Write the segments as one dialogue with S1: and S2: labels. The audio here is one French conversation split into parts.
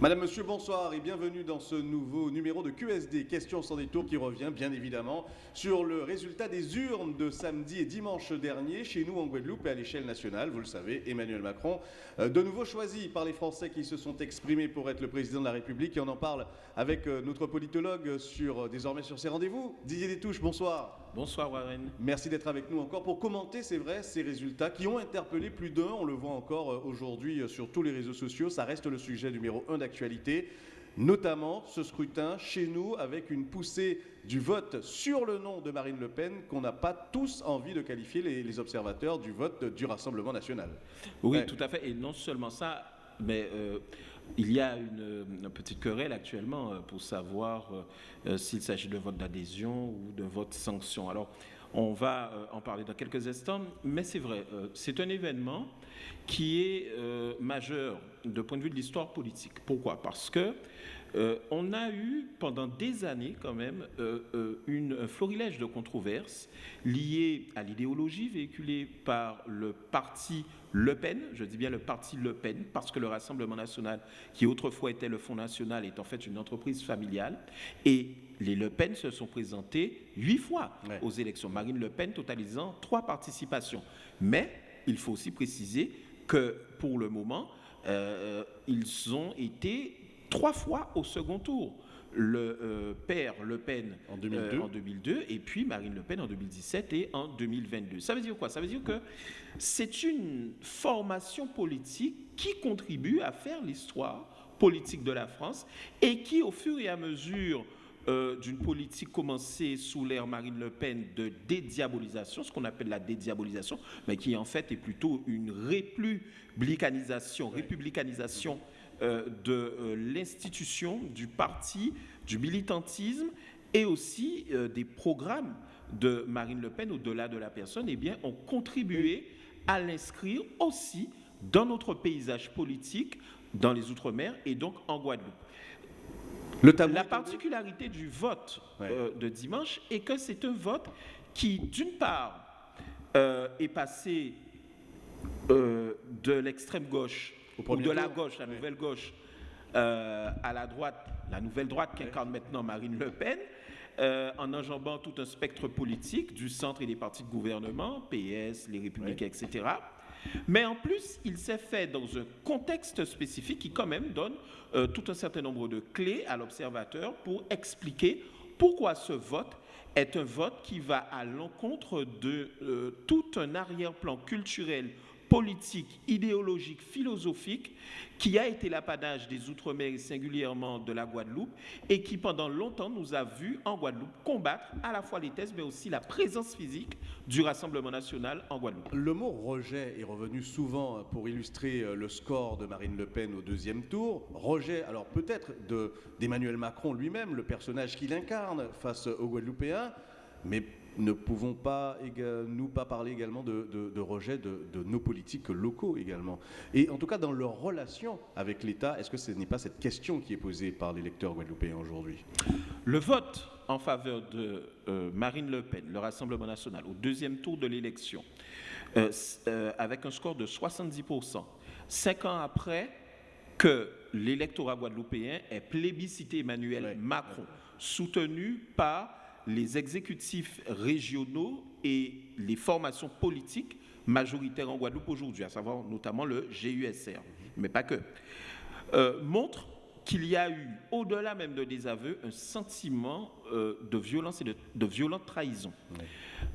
S1: Madame, Monsieur, bonsoir et bienvenue dans ce nouveau numéro de QSD, Questions sans détour, qui revient bien évidemment sur le résultat des urnes de samedi et dimanche dernier chez nous en Guadeloupe et à l'échelle nationale. Vous le savez, Emmanuel Macron, euh, de nouveau choisi par les Français qui se sont exprimés pour être le président de la République et on en parle avec euh, notre politologue sur, euh, désormais sur ses rendez-vous. Didier Détouche, bonsoir.
S2: Bonsoir Warren.
S1: Merci d'être avec nous encore pour commenter, c'est vrai, ces résultats qui ont interpellé plus d'un. On le voit encore aujourd'hui sur tous les réseaux sociaux. Ça reste le sujet numéro un d'actualité notamment ce scrutin chez nous avec une poussée du vote sur le nom de Marine Le Pen qu'on n'a pas tous envie de qualifier les, observateurs du vote du Rassemblement national.
S2: Oui, tout à fait. Et non seulement ça, mais euh, il y a une, petite querelle actuellement euh, pour savoir euh, s'il s'agit de vote d'adhésion ou de vote sanction. Alors, on va en parler dans quelques instants, mais c'est vrai, c'est un événement qui est majeur de point de vue de l'histoire politique. Pourquoi? Parce que euh, on a eu pendant des années quand même euh, euh, une, un florilège de controverses liées à l'idéologie véhiculée par le parti Le Pen, je dis bien le parti Le Pen, parce que le Rassemblement national, qui autrefois était le Front national, est en fait une entreprise familiale, et les Le Pen se sont présentés huit fois aux élections. Marine Le Pen totalisant trois participations. Mais il faut aussi préciser que pour le moment, ils ont été trois fois au second tour. Le euh, père Le Pen en 2002. Euh, et puis Marine Le Pen en 2017 et en 2022. Ça veut dire quoi? Ça veut dire que c'est une formation politique qui contribue à faire l'histoire politique de la France et qui, au fur et à mesure euh, d'une politique commencée sous l'ère Marine Le Pen de dédiabolisation, ce qu'on appelle la dédiabolisation, mais qui en fait est plutôt une républicanisation, républicanisation de euh, l'institution, du parti, du militantisme et aussi euh, des programmes de Marine Le Pen au-delà de la personne, eh bien, ont contribué à l'inscrire aussi dans notre paysage politique, dans les Outre-mer et donc en Guadeloupe. la particularité du vote de dimanche est que c'est un vote qui, d'une part, est passé de l'extrême gauche ou de la gauche, la nouvelle gauche, euh, à la droite, la nouvelle droite qu'incarne maintenant Marine Le Pen, euh, en enjambant tout un spectre politique du centre et des partis de gouvernement, PS, les Républicains, etc. Mais en plus, il s'est fait dans un contexte spécifique qui quand même donne euh, tout un certain nombre de clés à l'observateur pour expliquer pourquoi ce vote est un vote qui va à l'encontre de tout un arrière-plan culturel politique, idéologique, philosophique qui a été l'apanage des Outre-mer et singulièrement de la Guadeloupe et qui pendant longtemps nous a vu en Guadeloupe combattre à la fois les thèses mais aussi la présence physique du Rassemblement national en Guadeloupe.
S1: Le mot rejet est revenu souvent pour illustrer euh, le score de Marine Le Pen au deuxième tour. Rejet, alors peut-être d'Emmanuel Macron lui-même, le personnage qu'il incarne face aux Guadeloupéens, mais ne pouvons pas nous pas parler également de, rejet de, nos politiques locaux également. Et en tout cas, dans leur relation avec l'État, est-ce que ce n'est pas cette question qui est posée par les lecteurs guadeloupéens aujourd'hui?
S2: Le vote en faveur de euh, Marine Le Pen, le Rassemblement national, au deuxième tour de l'élection, euh, euh, avec un score de 70%, cinq ans après que l'électorat guadeloupéen ait plébiscité Emmanuel Macron, soutenu par les exécutifs régionaux et les formations politiques majoritaires en Guadeloupe aujourd'hui, à savoir notamment le GUSR, mais pas que, euh, montrent qu'il y a eu, au-delà même de désaveux, un sentiment euh, de violence et de, violente trahison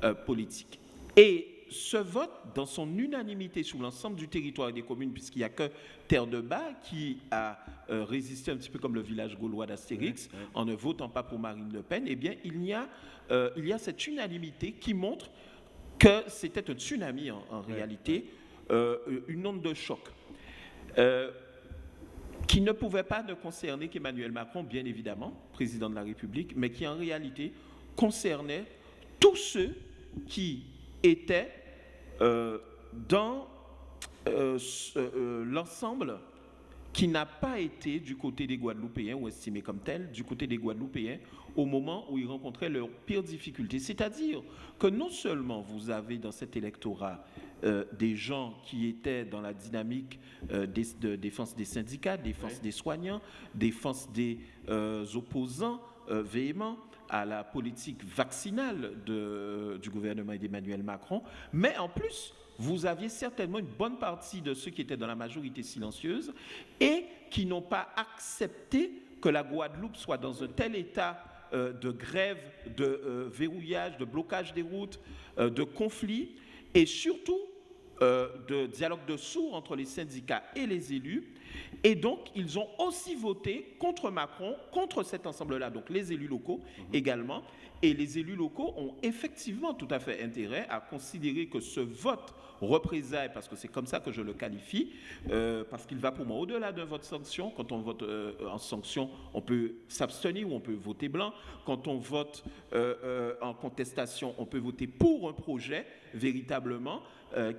S2: euh, politique. Et ce vote, dans son unanimité sur l'ensemble du territoire des communes, puisqu'il n'y a que Terre de Bas qui a euh, résisté un petit peu comme le village gaulois d'Astérix, en ne votant pas pour Marine Le Pen, eh bien, il y a, euh, il y a cette unanimité qui montre que c'était un tsunami en, réalité, euh, une onde de choc. qui ne pouvait pas ne concerner qu'Emmanuel Macron, bien évidemment, président de la République, mais qui en réalité concernait tous ceux qui était euh, dans euh, euh, l'ensemble qui n'a pas été du côté des Guadeloupéens ou estimé comme tel, du côté des Guadeloupéens au moment où ils rencontraient leurs pires difficultés. C'est-à-dire que non seulement vous avez dans cet électorat des gens qui étaient dans la dynamique de défense des syndicats, défense des soignants, défense des opposants véhéments à la politique vaccinale du gouvernement d'Emmanuel Macron, mais en plus, vous aviez certainement une bonne partie de ceux qui étaient dans la majorité silencieuse et qui n'ont pas accepté que la Guadeloupe soit dans un tel état euh, de grève, de euh, verrouillage, de blocage des routes, euh, de conflits. Et surtout de dialogue de sourds entre les syndicats et les élus. Et donc, ils ont aussi voté contre Macron, contre cet ensemble-là, donc les élus locaux mhm. également. Et les élus locaux ont effectivement tout à fait intérêt à considérer que ce vote représailles, parce que c'est comme ça que je le qualifie, euh, parce qu'il va pour moi au-delà d'un vote sanction. Quand on vote euh, en sanction, on peut s'abstenir ou on peut voter blanc. Quand on vote euh, en contestation, on peut voter pour un projet véritablement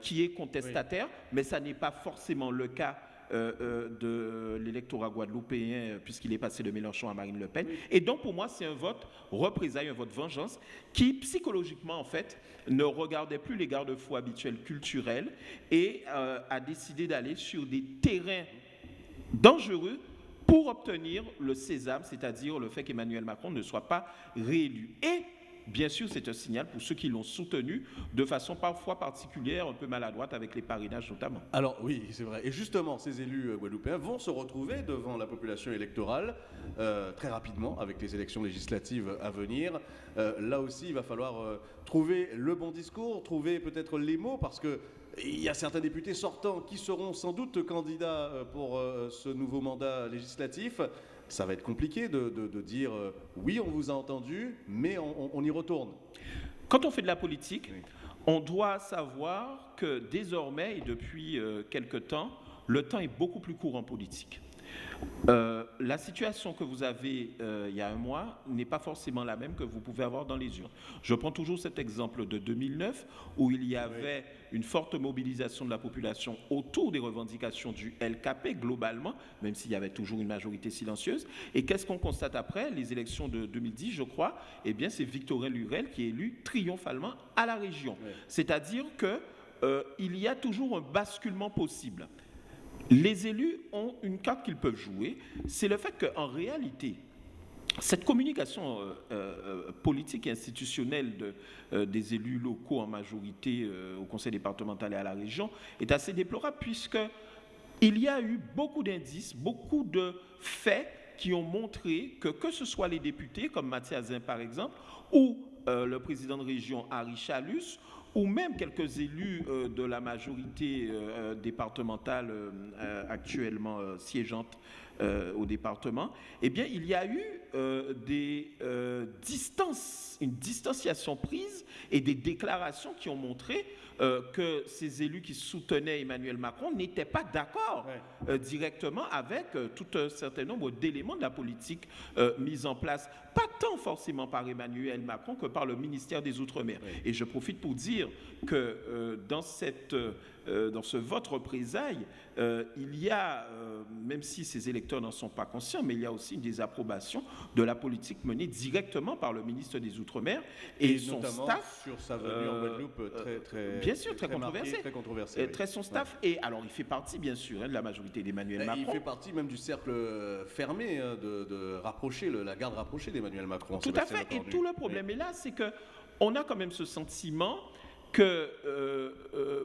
S2: qui est contestataire, mais ça n'est pas forcément le cas euh, euh, de l'électorat guadeloupéen, euh, puisqu'il est passé de Mélenchon à Marine Le Pen. Et donc, pour moi, c'est un vote représailles, un vote vengeance, qui, psychologiquement, en fait, ne regardait plus les garde-fous habituels culturels et a décidé d'aller sur des terrains dangereux pour obtenir le sésame, c'est-à-dire le fait qu'Emmanuel Macron ne soit pas réélu. Et Bien sûr, c'est un signal pour ceux qui l'ont soutenu de façon parfois particulière, un peu maladroite avec les parrainages notamment.
S1: Alors oui, c'est vrai. Et justement, ces élus euh, guadeloupéens vont se retrouver devant la population électorale euh, très rapidement avec les élections législatives à venir. Euh, là aussi, il va falloir trouver le bon discours, trouver peut-être les mots, parce que il y a certains députés sortants qui seront sans doute candidats pour ce nouveau mandat législatif ça va être compliqué de, dire euh, oui, on vous a entendu, mais on, y retourne.
S2: Quand on fait de la politique, on doit savoir que désormais et depuis euh, quelque temps, le temps est beaucoup plus court en politique. Euh, la situation que vous avez euh, il y a un mois n'est pas forcément la même que vous pouvez avoir dans les urnes. Je prends toujours cet exemple de 2009 où il y avait une forte mobilisation de la population autour des revendications du LKP globalement, même s'il y avait toujours une majorité silencieuse. Et qu'est-ce qu'on constate après les élections de 2010, je crois? Eh bien, c'est Victorin Lurel qui est élu triomphalement à la région. C'est-à-dire qu'il euh, y a toujours un basculement possible. Les élus ont une carte qu'ils peuvent jouer, c'est le fait qu'en réalité, cette communication euh, euh, politique et institutionnelle euh, des élus locaux en majorité au conseil départemental et à la région est assez déplorable puisque il y a eu beaucoup d'indices, beaucoup de faits qui ont montré que que ce soit les députés comme Mathias Zin par exemple ou le président de région Harry Chalus ou même quelques élus euh, de la majorité euh, départementale euh, actuellement siégeante au département, eh bien, il y a eu des distances, une distanciation prise et des déclarations qui ont montré que ces élus qui soutenaient Emmanuel Macron n'étaient pas d'accord directement avec tout un certain nombre d'éléments de la politique mise en place, pas tant forcément par Emmanuel Macron que par le ministère des Outre-mer. Et je profite pour dire que euh, dans, cette, euh, dans ce vote représailles, euh, il y a, même si ces électeurs n'en sont pas conscients, mais il y a aussi une désapprobation de la politique menée directement par le ministre des Outre-mer et, son staff.
S1: Sur sa venue en Guadeloupe, très, très,
S2: bien sûr, très, controversé. très controversé. Très son staff. Et alors, il fait partie, bien sûr, hein, de la majorité d'Emmanuel Macron.
S1: Il fait partie même du cercle fermé hein, de, rapprocher, la garde rapprochée d'Emmanuel Macron.
S2: Tout à fait. Et tout le problème est là, c'est que on a quand même ce sentiment qu'il euh, euh,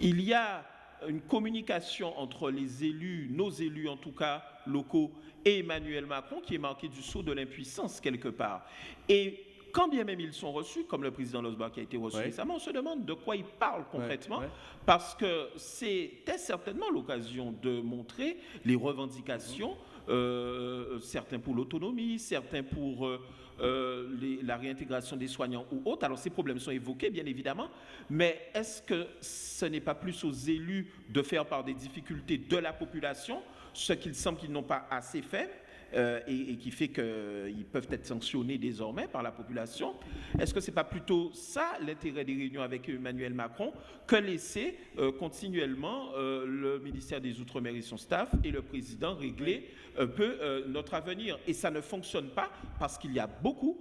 S2: y a une communication entre les élus, nos élus en tout cas locaux, et Emmanuel Macron qui est marquée du saut de l'impuissance quelque part. Et quand bien même ils sont reçus, comme le président Losbar qui a été reçu récemment, on se demande de quoi il parle concrètement, parce que c'était certainement l'occasion de montrer les revendications, euh, certains pour l'autonomie, certains pour euh, la réintégration des soignants ou autres. Alors ces problèmes sont évoqués, bien évidemment, mais est-ce que ce n'est pas plus aux élus de faire part des difficultés de la population, ce qu'il semble qu'ils n'ont pas assez fait? Euh, et, qui fait qu'ils peuvent être sanctionnés désormais par la population. Est-ce que ce n'est pas plutôt ça l'intérêt des réunions avec Emmanuel Macron que laisser euh, continuellement euh, le ministère des Outre-mer et son staff et le président régler un peu notre avenir? Et ça ne fonctionne pas parce qu'il y a beaucoup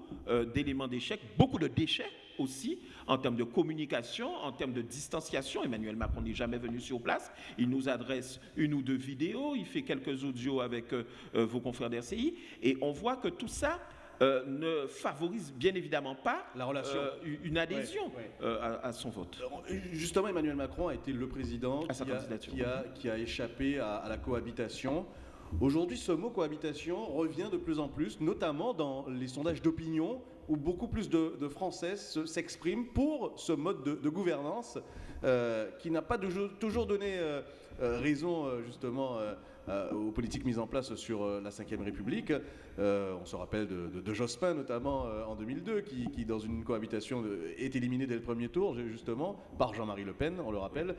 S2: d'éléments d'échec, beaucoup de déchets aussi en termes de communication, en termes de distanciation. Emmanuel Macron n'est jamais venu sur place. Il nous adresse une ou deux vidéos, il fait quelques audios avec euh, euh, vos confrères d'RCI. Et on voit que tout ça euh, ne favorise bien évidemment pas
S1: La relation.
S2: euh, une adhésion
S1: Ouais, ouais.
S2: euh, à, à son vote.
S1: Justement, Emmanuel Macron a été le président
S2: À sa
S1: qui a, qui a- qui a échappé à, à la cohabitation. Aujourd'hui, ce mot cohabitation revient de plus en plus, notamment dans les sondages d'opinion, où beaucoup plus de, de Français se- s'expriment pour ce mode de, gouvernance euh, qui n'a pas toujours, donné euh, euh, raison, justement, aux politiques mises en place sur la Ve République. On se rappelle de, Jospin, notamment en 2002, qui, qui, dans une cohabitation, est éliminé dès le premier tour, justement, par Jean-Marie Le Pen, on le rappelle.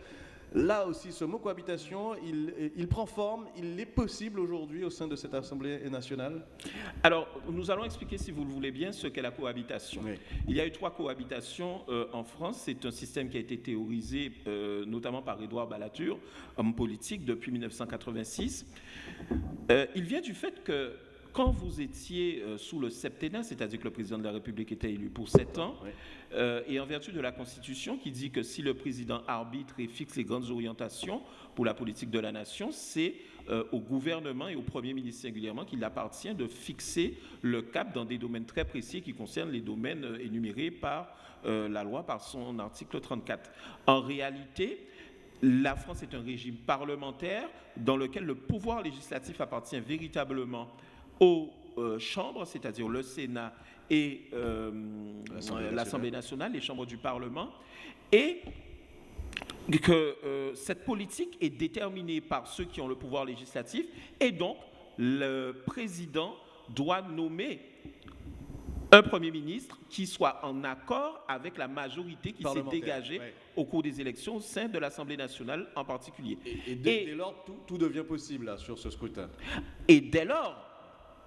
S1: Là aussi, ce mot cohabitation, il, il prend forme, il est possible aujourd'hui au sein de cette Assemblée nationale
S2: Alors, nous allons expliquer, si vous le voulez bien, ce qu'est la cohabitation.
S1: Oui.
S2: Il y a eu trois cohabitations euh, en France. C'est un système qui a été théorisé euh, notamment par Édouard Balladur, homme politique, depuis 1986. Euh, il vient du fait que quand vous étiez euh, sous le septennat, c'est-à-dire que le président de la République était élu pour sept ans,
S1: Oui.
S2: euh, et en vertu de la Constitution qui dit que si le président arbitre et fixe les grandes orientations pour la politique de la nation, c'est euh, au gouvernement et au Premier ministre singulièrement qu'il appartient de fixer le cap dans des domaines très précis qui concernent les domaines énumérés par la loi, par son article 34. En réalité, la France est un régime parlementaire dans lequel le pouvoir législatif appartient véritablement aux euh, chambres, c'est-à-dire le Sénat et euh,
S1: L'Assemblée
S2: euh,
S1: nationale.
S2: les chambres du Parlement, et que cette politique est déterminée par ceux qui ont le pouvoir législatif, et donc le président doit nommer un Premier ministre qui soit en accord avec la majorité qui s'est dégagée
S1: ouais.
S2: au cours des élections au sein de l'Assemblée nationale en particulier.
S1: Et, et dès,
S2: Et-
S1: dès lors, tout, tout devient possible là, sur ce scrutin.
S2: Et dès lors,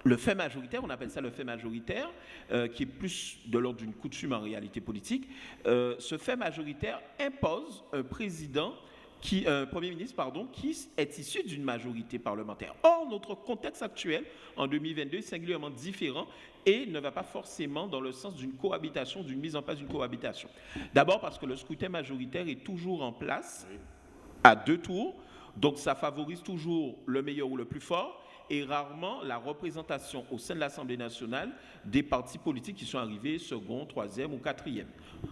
S2: le fait majoritaire, on appelle ça le fait majoritaire, euh, qui est plus de l'ordre d'une coutume en réalité politique, euh, ce fait majoritaire impose un président, qui, un Premier ministre, pardon, qui est issu d'une majorité parlementaire. Or, notre contexte actuel, en 2022, est singulièrement différent et ne va pas forcément dans le sens d'une cohabitation, d'une mise en place d'une cohabitation. D'abord parce que le scrutin majoritaire est toujours en place à deux tours. Donc ça favorise toujours le meilleur ou le plus fort et rarement la représentation au sein de l'Assemblée nationale des partis politiques qui sont arrivés second, troisième ou quatrième.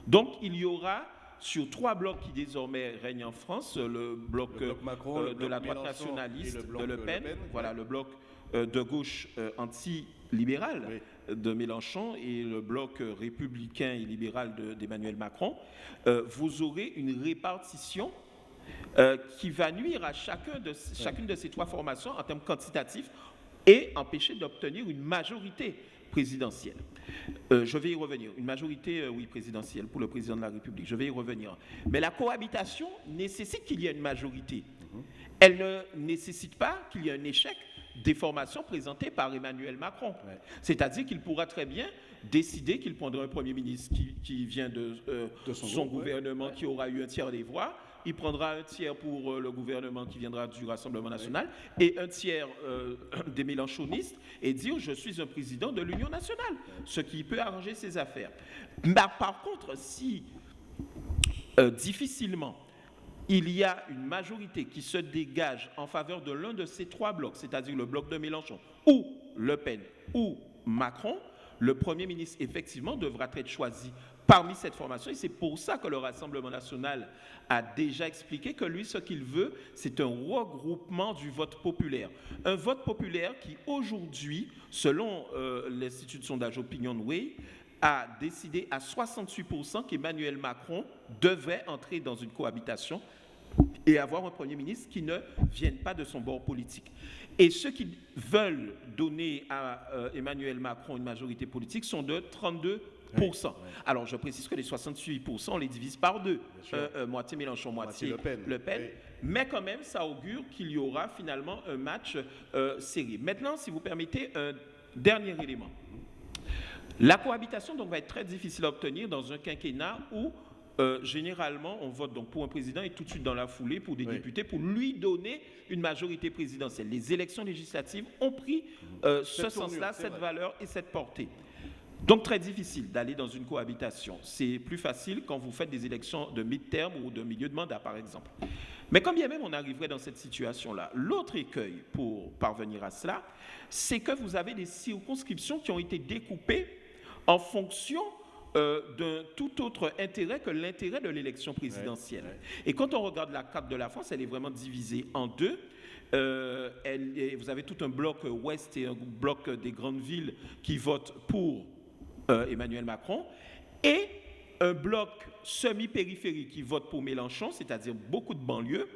S2: Donc il y aura sur trois blocs qui désormais règnent en France, le bloc,
S1: Le bloc
S2: euh,
S1: Macron,
S2: euh,
S1: le
S2: de
S1: bloc
S2: la droite
S1: Mélenchon
S2: nationaliste
S1: le
S2: de Le
S1: euh, Le
S2: Pen,
S1: Pen,
S2: voilà
S1: ouais.
S2: le bloc euh, de gauche euh, anti-libéral
S1: Oui.
S2: de Mélenchon et le bloc euh, républicain et libéral de- d'Emmanuel Macron, euh, vous aurez une répartition euh, qui va nuire à chacun de, chacune de ces trois formations en termes quantitatifs et empêcher d'obtenir une majorité présidentielle. Euh, je vais y revenir. Une majorité, euh, oui, présidentielle pour le président de la République. Je vais y revenir. Mais la cohabitation nécessite qu'il y ait une majorité. Elle ne nécessite pas qu'il y ait un échec des formations présentées par Emmanuel Macron.
S1: Ouais.
S2: C'est-à-dire qu'il pourra très bien décider qu'il prendra un Premier ministre qui, qui vient de, euh,
S1: De son
S2: son,
S1: groupe, ouais.
S2: gouvernement qui aura eu un tiers des voix. Il prendra un tiers pour euh, le gouvernement qui viendra du Rassemblement national et un tiers euh, des mélanchonistes et dire je suis un président de l'Union nationale, ce qui peut arranger ses affaires. Mais par contre, si euh, difficilement il y a une majorité qui se dégage en faveur de l'un de ces trois blocs, c'est-à-dire le bloc de Mélenchon ou Le Pen ou Macron, le Premier ministre, effectivement, devra être choisi parmi cette formation. Et c'est pour ça que le Rassemblement national a déjà expliqué que lui, ce qu'il veut, c'est un regroupement du vote populaire. Un vote populaire qui, aujourd'hui, selon euh, l'Institut de sondage OpinionWay, a décidé à 68% qu'Emmanuel Macron devrait entrer dans une cohabitation et avoir un Premier ministre qui ne vienne pas de son bord politique. Et ceux qui veulent donner à euh, Emmanuel Macron une majorité politique sont de 32%. Alors je précise que les 68%, on les divise par deux. Euh, euh, moitié Mélenchon, moitié,
S1: Moitié Le Pen. Oui.
S2: Mais quand même, ça augure qu'il y aura finalement un match euh, serré. Maintenant, si vous permettez, un dernier élément. La cohabitation donc, va être très difficile à obtenir dans un quinquennat où euh, généralement on vote donc pour un président et tout de suite dans la foulée pour des
S1: Oui.
S2: députés pour lui donner une majorité présidentielle. Les élections législatives ont pris euh, ce sens-là, cette valeur et cette portée. Donc très difficile d'aller dans une cohabitation. C'est plus facile quand vous faites des élections de mi-terme ou de milieu de mandat, par exemple. Mais quand bien même on arriverait dans cette situation-là, l'autre écueil pour parvenir à cela, c'est que vous avez des circonscriptions qui ont été découpées en fonction euh, d'un tout autre intérêt que l'intérêt de l'élection présidentielle. Et quand on regarde la carte de la France, elle est vraiment divisée en deux. Euh, vous avez tout un bloc ouest et un bloc des grandes villes qui votent pour euh, Emmanuel Macron, et un bloc semi-périphérique qui vote pour Mélenchon, c'est-à-dire beaucoup de banlieues,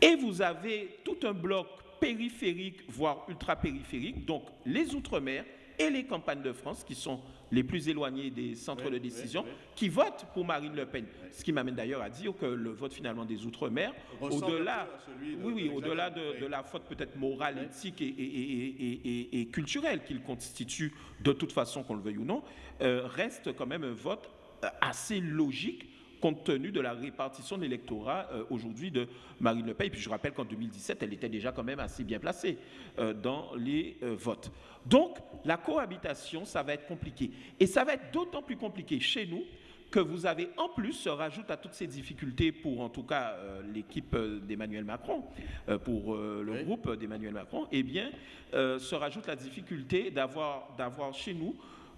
S2: et vous avez tout un bloc périphérique, voire ultra-périphérique, donc les Outre-mer et les campagnes de France, qui sont les plus éloignées des centres de décision, qui votent pour Marine Le Pen. Ce qui m'amène d'ailleurs à dire que le vote finalement des Outre-mer, au-delà oui, oui, au-delà de, la faute peut-être morale, éthique et, culturelle qu'il constitue, de toute façon, qu'on le veuille ou non, euh, reste quand même un vote euh, assez logique compte tenu de la répartition de l'électorat euh, aujourd'hui de Marine Le Pen. Et puis je rappelle qu'en 2017, elle était déjà quand même assez bien placée dans les votes. Donc la cohabitation, ça va être compliqué. Et ça va être d'autant plus compliqué chez nous que vous avez en plus, se rajoute à toutes ces difficultés pour en tout cas euh, l'équipe euh, d'Emmanuel Macron, euh, pour le groupe d'Emmanuel Macron, eh bien, se rajoute la difficulté d'avoir chez nous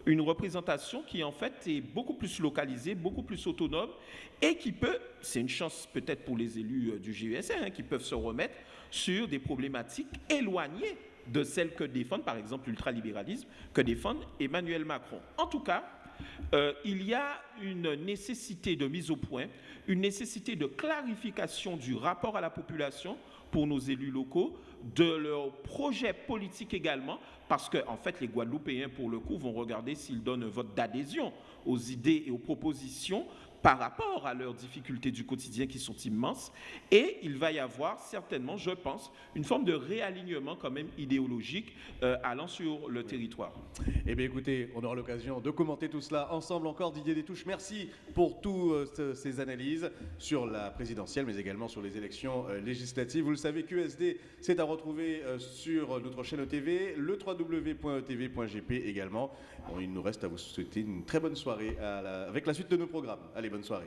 S2: une représentation qui en fait est beaucoup plus localisée, beaucoup plus autonome et qui peut, c'est une chance peut-être pour les élus du GUSR, hein, qui peuvent se remettre sur des problématiques éloignées de celles que défendent, par exemple, l'ultralibéralisme, que défend Emmanuel Macron. En tout cas, euh, il y a une nécessité de mise au point, une nécessité de clarification du rapport à la population pour nos élus locaux, de leurs projets politiques également, parce que en fait les Guadeloupéens pour le coup vont regarder s'ils donnent un vote d'adhésion aux idées et aux propositions par rapport à leurs difficultés du quotidien qui sont immenses. Et il va y avoir certainement, je pense, une forme de réalignement quand même idéologique euh, allant sur le territoire.
S1: Eh bien écoutez, on aura l'occasion de commenter tout cela ensemble encore. Didier Détouche, merci pour toutes euh, ces analyses sur la présidentielle, mais également sur les élections euh, législatives. Vous le savez, QSD, c'est à retrouver sur notre chaîne TV, le www.etv.gp également. il nous reste à vous souhaiter une très bonne soirée avec la suite de nos programmes. Allez, bonne soirée.